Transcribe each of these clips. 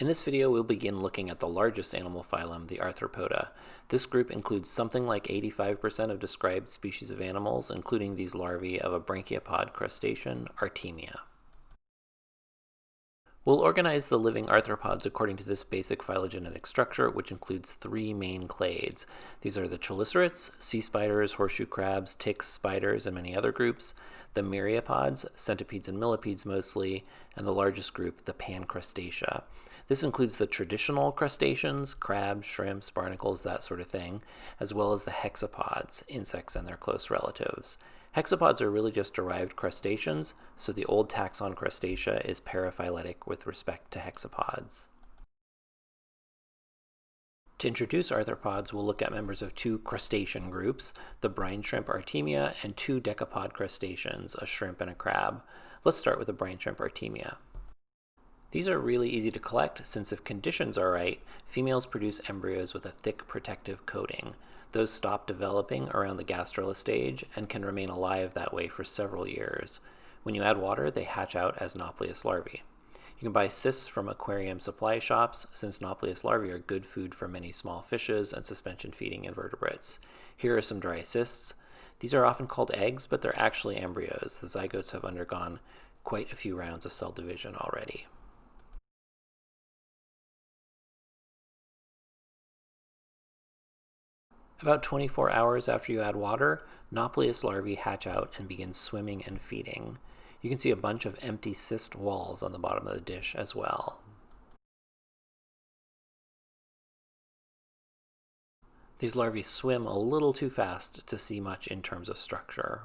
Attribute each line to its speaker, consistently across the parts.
Speaker 1: In this video, we'll begin looking at the largest animal phylum, the Arthropoda. This group includes something like 85% of described species of animals, including these larvae of a branchiopod crustacean, Artemia. We'll organize the living arthropods according to this basic phylogenetic structure, which includes three main clades. These are the chelicerates, sea spiders, horseshoe crabs, ticks, spiders, and many other groups, the myriapods, centipedes and millipedes mostly, and the largest group, the pancrustacea. This includes the traditional crustaceans, crabs, shrimps, barnacles, that sort of thing, as well as the hexapods, insects and their close relatives. Hexapods are really just derived crustaceans, so the old taxon Crustacea is paraphyletic with respect to hexapods. To introduce arthropods, we'll look at members of two crustacean groups, the brine shrimp Artemia and two decapod crustaceans, a shrimp and a crab. Let's start with the brine shrimp Artemia. These are really easy to collect since if conditions are right, females produce embryos with a thick protective coating. Those stop developing around the gastrula stage and can remain alive that way for several years. When you add water, they hatch out as Nauplius larvae. You can buy cysts from aquarium supply shops since Nauplius larvae are good food for many small fishes and suspension feeding invertebrates. Here are some dry cysts. These are often called eggs, but they're actually embryos. The zygotes have undergone quite a few rounds of cell division already. About 24 hours after you add water, Nauplius larvae hatch out and begin swimming and feeding. You can see a bunch of empty cyst walls on the bottom of the dish as well. These larvae swim a little too fast to see much in terms of structure.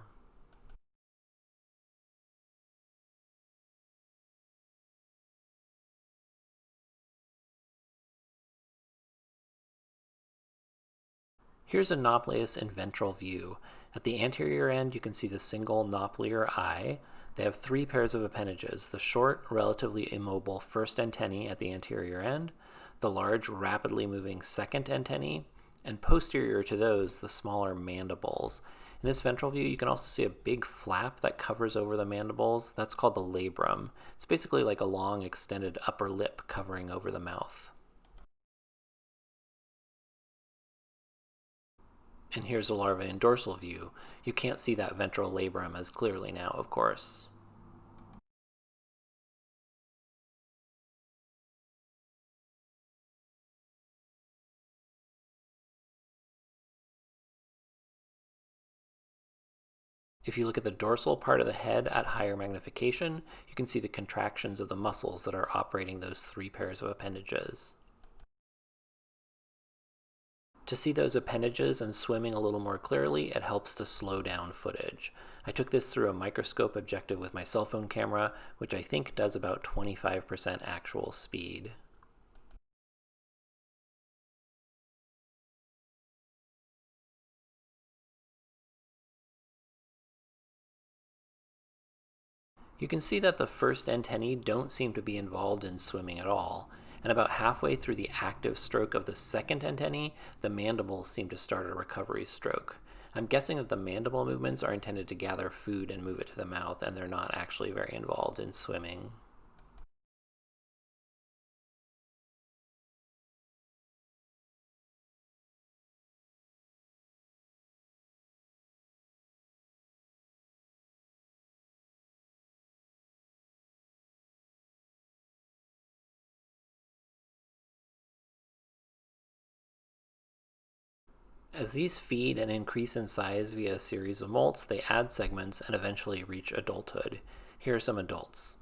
Speaker 1: Here's a Nauplius in ventral view. At the anterior end, you can see the single naupliar eye. They have three pairs of appendages, the short, relatively immobile first antennae at the anterior end, the large, rapidly moving second antennae, and posterior to those, the smaller mandibles. In this ventral view, you can also see a big flap that covers over the mandibles. That's called the labrum. It's basically like a long extended upper lip covering over the mouth. And here's the larva in dorsal view. You can't see that ventral labrum as clearly now, of course. If you look at the dorsal part of the head at higher magnification, you can see the contractions of the muscles that are operating those three pairs of appendages. To see those appendages and swimming a little more clearly, it helps to slow down footage. I took this through a microscope objective with my cell phone camera, which I think does about 25% actual speed. You can see that the first antennae don't seem to be involved in swimming at all, and about halfway through the active stroke of the second antennae, the mandibles seem to start a recovery stroke. I'm guessing that the mandible movements are intended to gather food and move it to the mouth, and they're not actually very involved in swimming. As these feed and increase in size via a series of molts, they add segments and eventually reach adulthood. Here are some adults.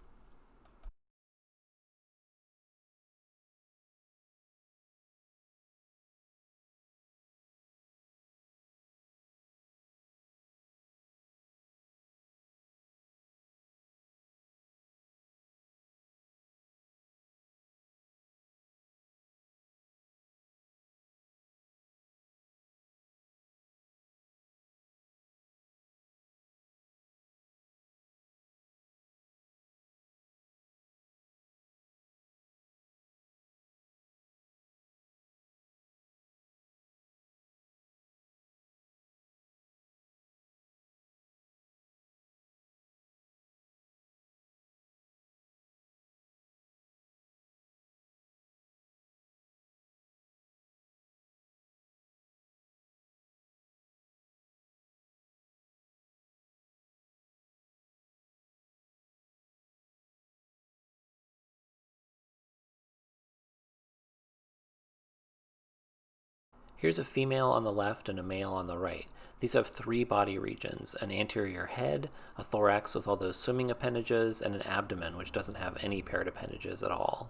Speaker 1: Here's a female on the left and a male on the right. These have three body regions, an anterior head, a thorax with all those swimming appendages, and an abdomen which doesn't have any paired appendages at all.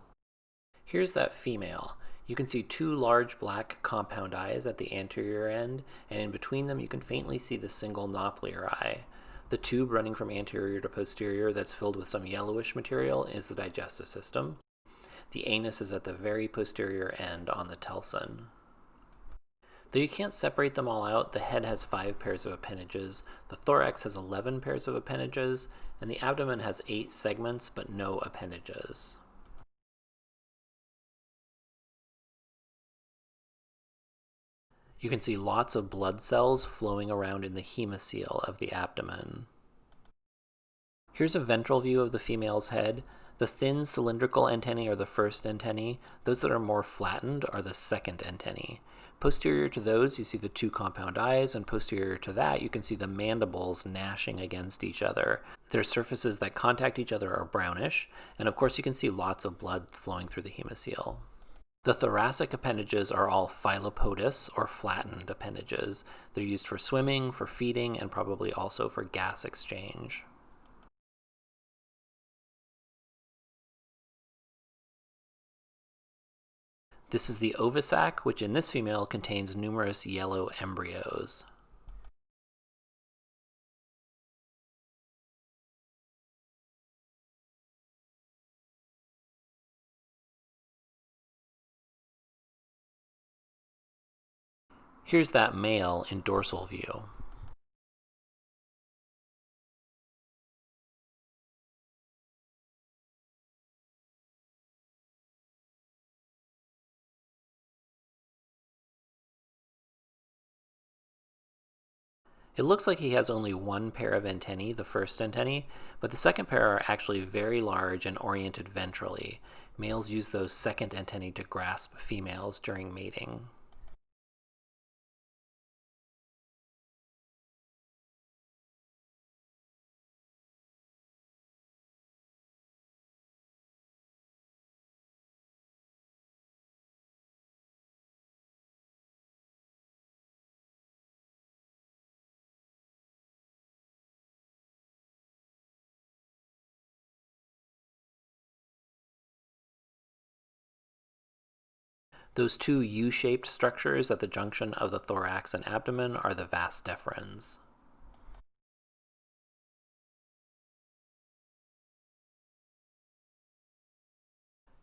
Speaker 1: Here's that female. You can see two large black compound eyes at the anterior end, and in between them you can faintly see the single naupliar eye. The tube running from anterior to posterior that's filled with some yellowish material is the digestive system. The anus is at the very posterior end on the telson. Though you can't separate them all out, the head has five pairs of appendages, the thorax has 11 pairs of appendages, and the abdomen has eight segments but no appendages. You can see lots of blood cells flowing around in the hemocoel of the abdomen. Here's a ventral view of the female's head. The thin cylindrical antennae are the first antennae. Those that are more flattened are the second antennae. Posterior to those, you see the two compound eyes, and posterior to that, you can see the mandibles gnashing against each other. Their surfaces that contact each other are brownish, and of course you can see lots of blood flowing through the hemocoel. The thoracic appendages are all phyllopodous or flattened appendages. They're used for swimming, for feeding, and probably also for gas exchange. This is the ovisac, which in this female contains numerous yellow embryos. Here's that male in dorsal view. It looks like he has only one pair of antennae, the first antennae, but the second pair are actually very large and oriented ventrally. Males use those second antennae to grasp females during mating. Those two U-shaped structures at the junction of the thorax and abdomen are the vas deferens.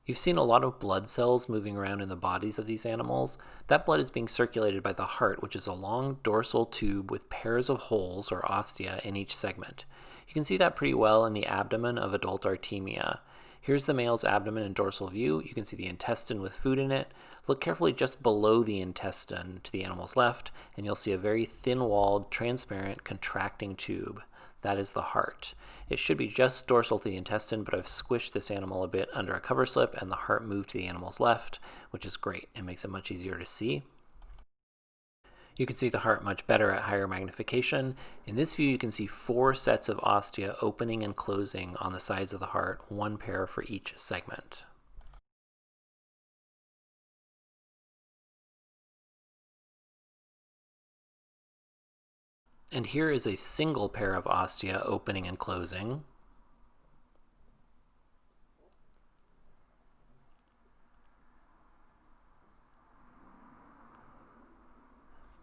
Speaker 1: You've seen a lot of blood cells moving around in the bodies of these animals. That blood is being circulated by the heart, which is a long dorsal tube with pairs of holes or ostia in each segment. You can see that pretty well in the abdomen of adult Artemia. Here's the male's abdomen in dorsal view. You can see the intestine with food in it. Look carefully just below the intestine to the animal's left, and you'll see a very thin-walled, transparent, contracting tube. That is the heart. It should be just dorsal to the intestine, but I've squished this animal a bit under a cover slip, and the heart moved to the animal's left, which is great. It makes it much easier to see. You can see the heart much better at higher magnification. In this view, you can see four sets of ostia opening and closing on the sides of the heart, one pair for each segment. And here is a single pair of ostia opening and closing.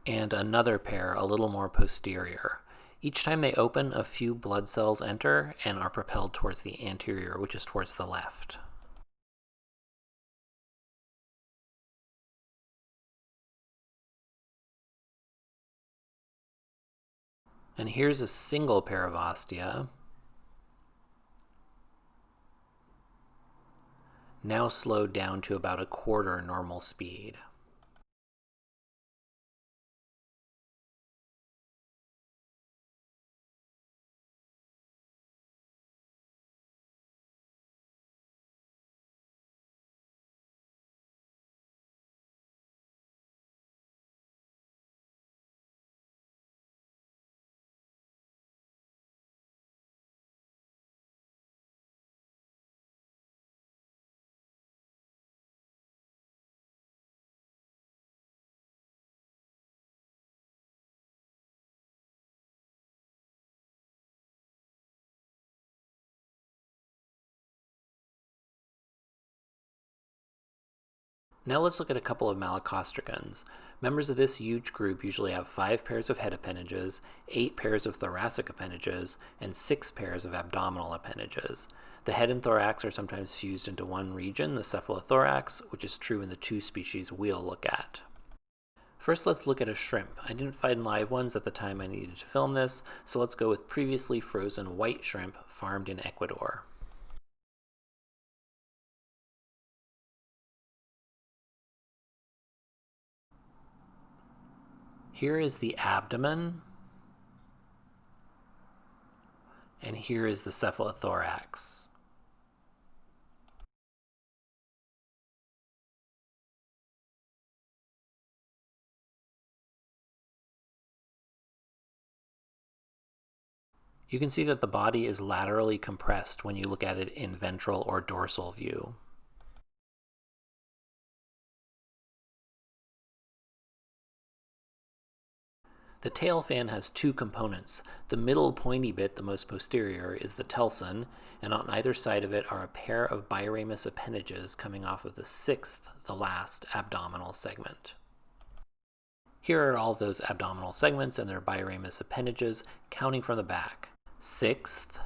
Speaker 1: and another pair a little more posterior. Each time they open, a few blood cells enter and are propelled towards the anterior, which is towards the left. And here's a single pair of ostia. Now slowed down to about a quarter normal speed. Now let's look at a couple of malacostracans. Members of this huge group usually have five pairs of head appendages, eight pairs of thoracic appendages, and six pairs of abdominal appendages. The head and thorax are sometimes fused into one region, the cephalothorax, which is true in the two species we'll look at. First, let's look at a shrimp. I didn't find live ones at the time I needed to film this, so let's go with previously frozen white shrimp farmed in Ecuador. Here is the abdomen, and here is the cephalothorax. You can see that the body is laterally compressed when you look at it in ventral or dorsal view. The tail fan has two components. The middle pointy bit, the most posterior, is the telson, and on either side of it are a pair of biramous appendages coming off of the sixth, the last, abdominal segment. Here are all those abdominal segments and their biramous appendages, counting from the back. Sixth,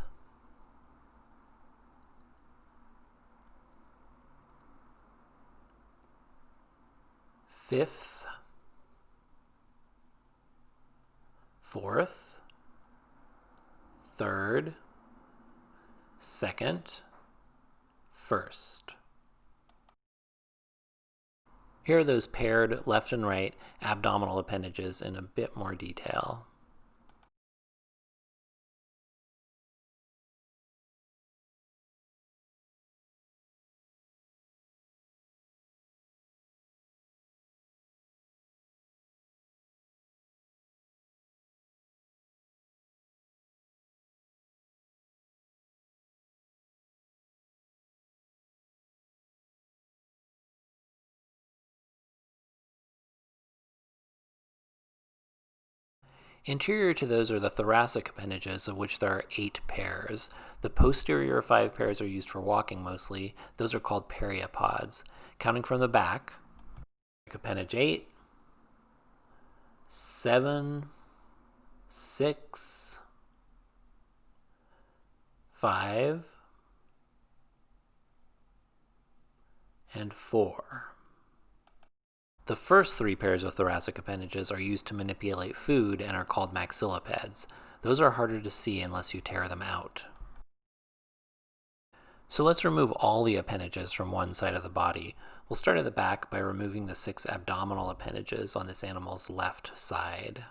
Speaker 1: fifth, fourth, third, second, first. Here are those paired left and right abdominal appendages in a bit more detail. Anterior to those are the thoracic appendages, of which there are eight pairs. The posterior five pairs are used for walking mostly. Those are called pereopods. Counting from the back, appendage 8, 7, 6, 5, and 4. The first three pairs of thoracic appendages are used to manipulate food and are called maxillipeds. Those are harder to see unless you tear them out. So let's remove all the appendages from one side of the body. We'll start at the back by removing the six abdominal appendages on this animal's left side.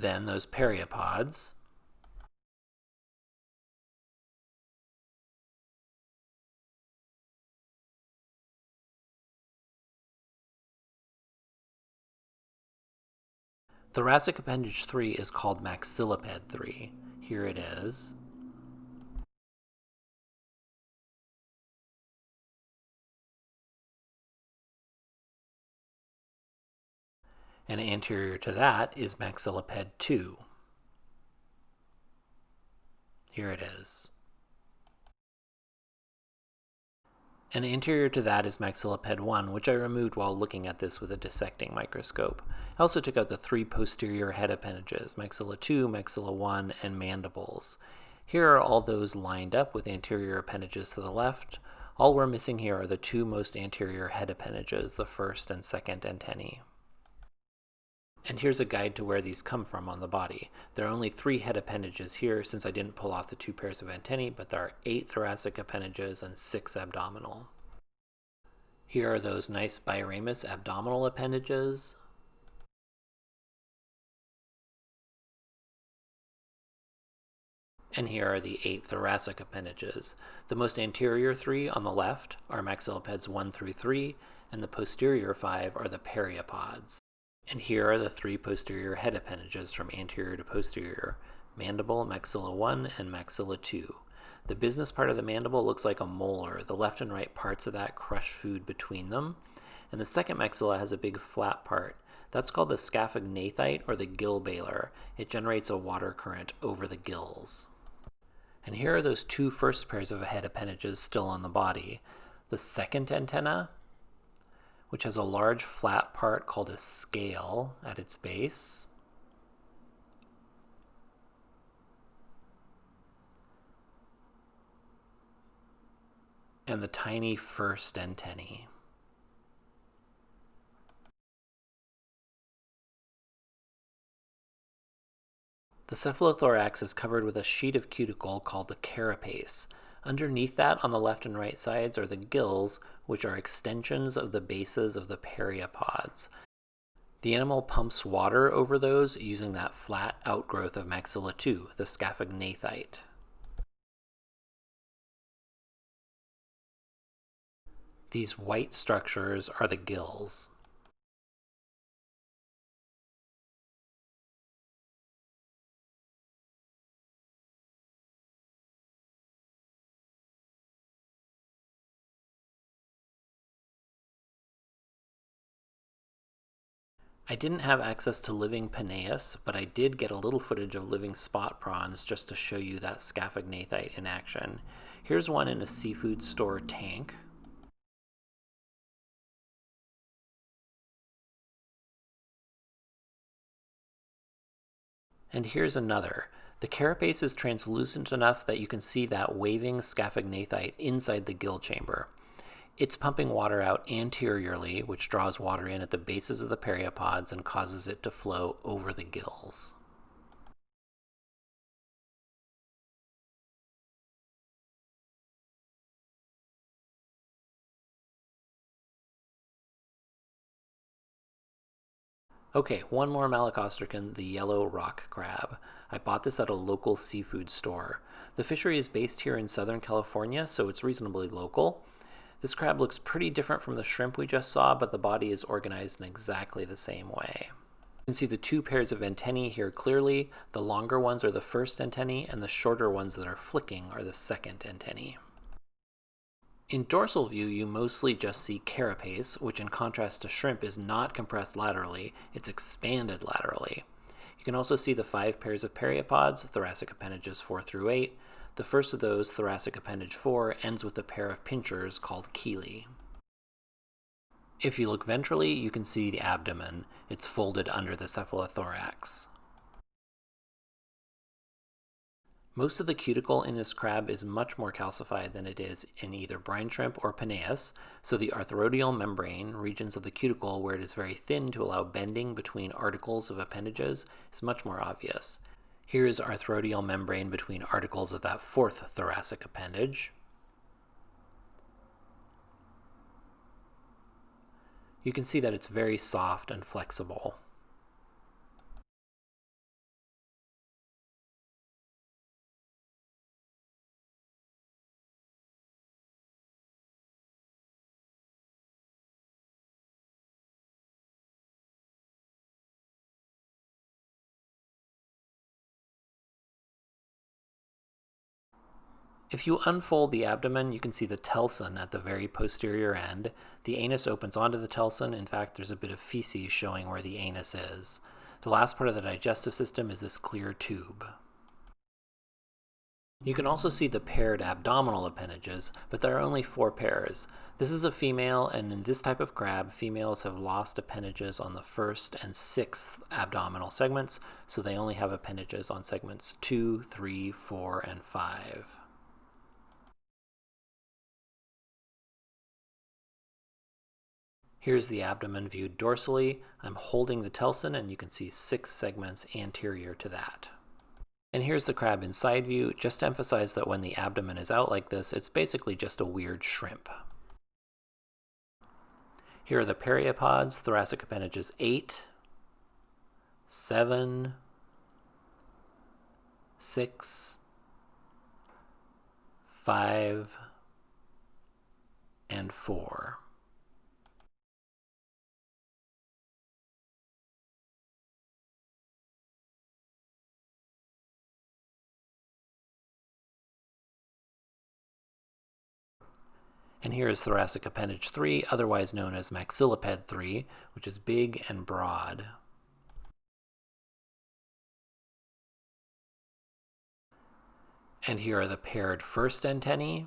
Speaker 1: Then those pereopods. Thoracic appendage 3 is called maxilliped 3. Here it is. And anterior to that is maxilliped 2. Here it is. And anterior to that is maxilliped 1, which I removed while looking at this with a dissecting microscope. I also took out the three posterior head appendages, maxilla 2, maxilla 1, and mandibles. Here are all those lined up with anterior appendages to the left. All we're missing here are the two most anterior head appendages, the first and second antennae. And here's a guide to where these come from on the body. There are only three head appendages here since I didn't pull off the two pairs of antennae, but there are eight thoracic appendages and six abdominal. Here are those nice biramous abdominal appendages. And here are the eight thoracic appendages. The most anterior three on the left are maxillipeds 1 through 3, and the posterior five are the pereopods. And here are the three posterior head appendages from anterior to posterior, mandible, maxilla 1, and maxilla 2. The business part of the mandible looks like a molar. The left and right parts of that crush food between them. And the second maxilla has a big flat part. That's called the scaphognathite or the gill bailer. It generates a water current over the gills. And here are those two first pairs of head appendages still on the body. The second antenna which has a large flat part called a scale at its base. And the tiny first antennae. The cephalothorax is covered with a sheet of cuticle called the carapace. Underneath that, on the left and right sides, are the gills, which are extensions of the bases of the pereopods. The animal pumps water over those using that flat outgrowth of maxilla 2, the scaphognathite. These white structures are the gills. I didn't have access to living Penaeus, but I did get a little footage of living spot prawns just to show you that scaphognathite in action. Here's one in a seafood store tank. And here's another. The carapace is translucent enough that you can see that waving scaphognathite inside the gill chamber. It's pumping water out anteriorly, which draws water in at the bases of the pereopods and causes it to flow over the gills. Okay, one more malacostracan, the yellow rock crab. I bought this at a local seafood store. The fishery is based here in Southern California, so it's reasonably local. This crab looks pretty different from the shrimp we just saw, but the body is organized in exactly the same way. You can see the two pairs of antennae here clearly. The longer ones are the first antennae, and the shorter ones that are flicking are the second antennae. In dorsal view, you mostly just see carapace, which in contrast to shrimp is not compressed laterally, it's expanded laterally. You can also see the five pairs of pereopods, thoracic appendages 4 through 8, the first of those, thoracic appendage 4, ends with a pair of pinchers called chelae. If you look ventrally, you can see the abdomen. It's folded under the cephalothorax. Most of the cuticle in this crab is much more calcified than it is in either brine shrimp or Penaeus, so the arthrodial membrane, regions of the cuticle where it is very thin to allow bending between articles of appendages, is much more obvious. Here is arthrodial membrane between articles of that fourth thoracic appendage. You can see that it's very soft and flexible. If you unfold the abdomen, you can see the telson at the very posterior end. The anus opens onto the telson. In fact, there's a bit of feces showing where the anus is. The last part of the digestive system is this clear tube. You can also see the paired abdominal appendages, but there are only four pairs. This is a female, and in this type of crab, females have lost appendages on the first and sixth abdominal segments, so they only have appendages on segments two, three, four, and 5. Here's the abdomen viewed dorsally. I'm holding the telson and you can see six segments anterior to that. And here's the crab in side view, just to emphasize that when the abdomen is out like this, it's basically just a weird shrimp. Here are the pereopods, thoracic appendages 8, 7, 6, 5, and 4. And here is thoracic appendage 3, otherwise known as maxilliped 3, which is big and broad. And here are the paired first antennae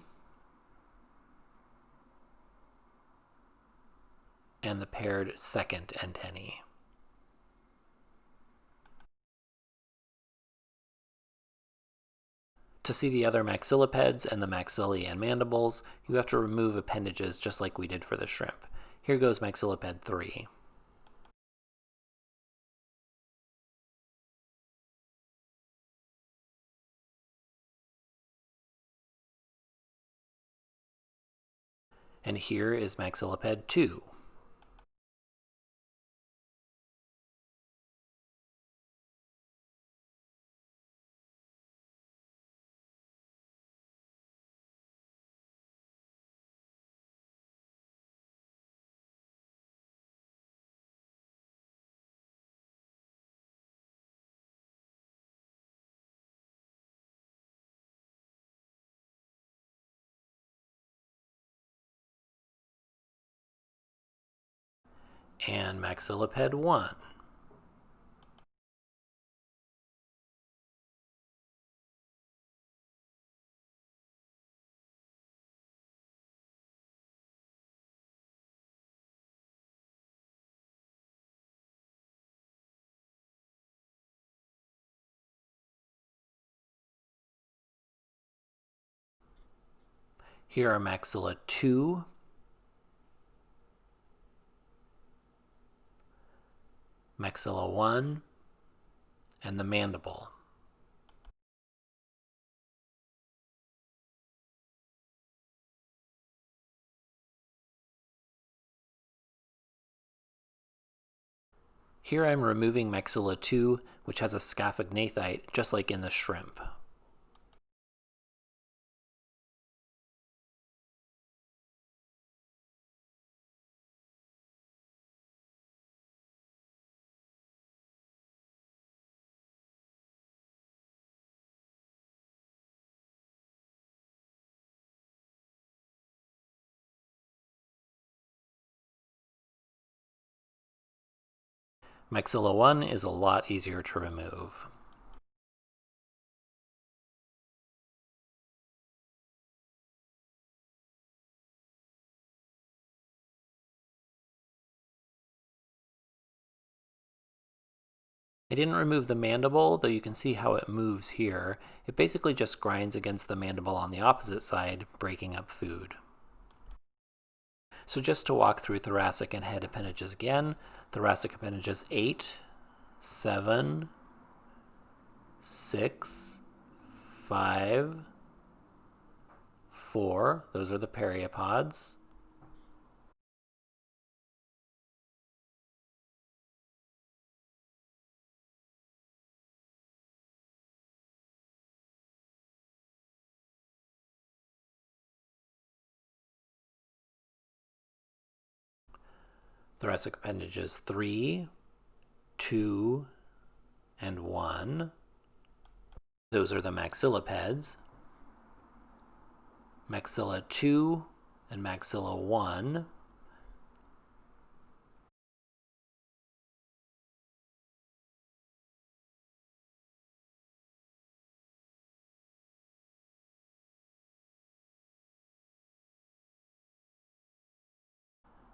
Speaker 1: and the paired second antennae. To see the other maxillipeds and the maxillae and mandibles, you have to remove appendages just like we did for the shrimp. Here goes maxilliped 3. And here is maxilliped 2. And maxilliped 1. Here are maxilla 2 maxilla 1, and the mandible. Here I'm removing maxilla 2, which has a scaphognathite, just like in the shrimp. Maxilla 1 is a lot easier to remove. I didn't remove the mandible, though you can see how it moves here. It basically just grinds against the mandible on the opposite side, breaking up food. So just to walk through thoracic and head appendages again, thoracic appendages 8, 7, 6, 5, 4, those are the pereopods, thoracic appendages 3, 2, and 1. Those are the maxillipeds. Maxilla 2 and maxilla 1.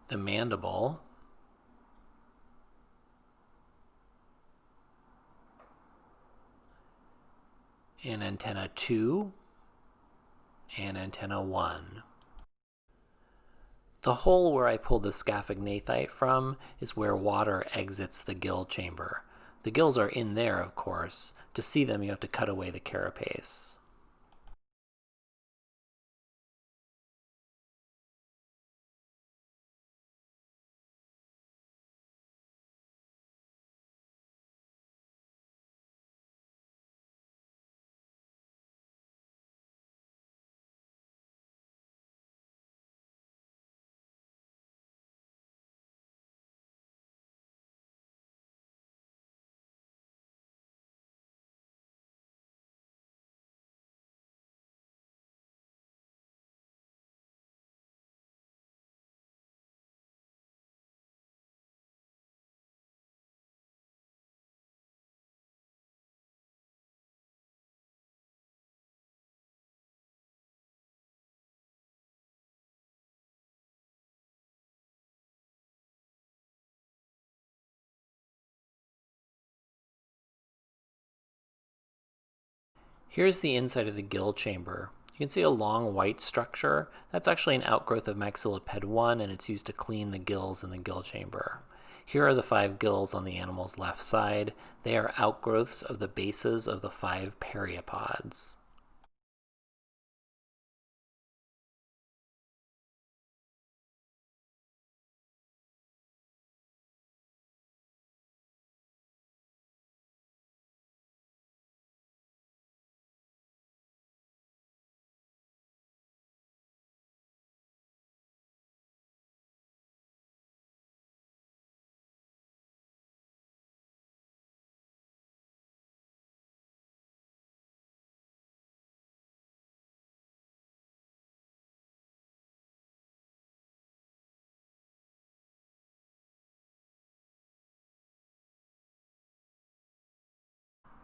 Speaker 1: The mandible and antenna 2 and antenna 1. The hole where I pulled the scaphognathite from is where water exits the gill chamber. The gills are in there, of course. To see them, you have to cut away the carapace. Here's the inside of the gill chamber. You can see a long white structure. That's actually an outgrowth of maxilliped 1 and it's used to clean the gills in the gill chamber. Here are the five gills on the animal's left side. They are outgrowths of the bases of the five pereopods.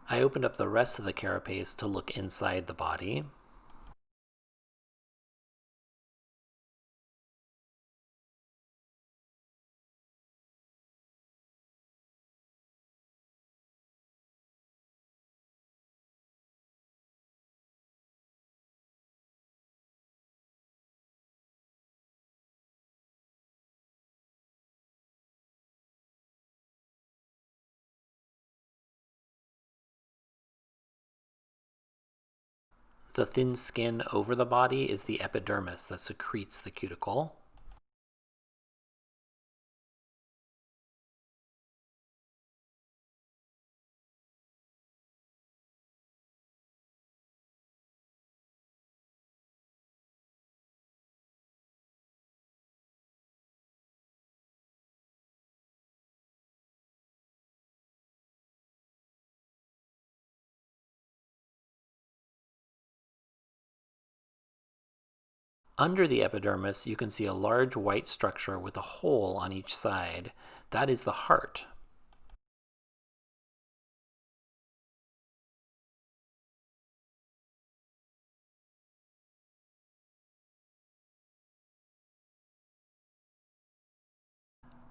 Speaker 1: I opened up the rest of the carapace to look inside the body. The thin skin over the body is the epidermis that secretes the cuticle. Under the epidermis, you can see a large white structure with a hole on each side. That is the heart.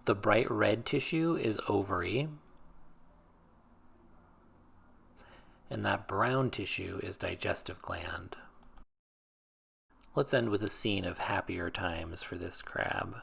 Speaker 1: The bright red tissue is ovary. And that brown tissue is digestive gland. Let's end with a scene of happier times for this crab.